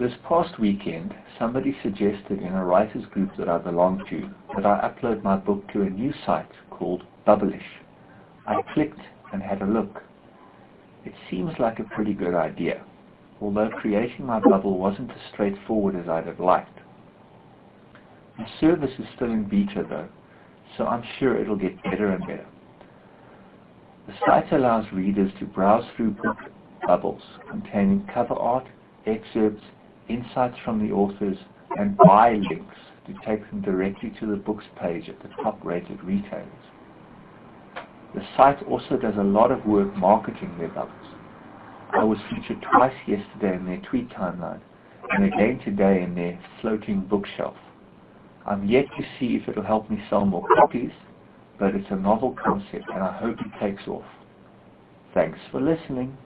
This past weekend, somebody suggested in a writers group that I belong to that I upload my book to a new site called Bublish. I clicked and had a look. It seems like a pretty good idea, although creating my bubble wasn't as straightforward as I'd have liked. The service is still in beta though, so I'm sure it'll get better and better. The site allows readers to browse through book bubbles containing cover art, excerpts, insights from the authors, and buy links to take them directly to the books page at the top-rated retailers. The site also does a lot of work marketing their books. I was featured twice yesterday in their tweet timeline, and again today in their floating bookshelf. I'm yet to see if it'll help me sell more copies, but it's a novel concept and I hope it takes off. Thanks for listening.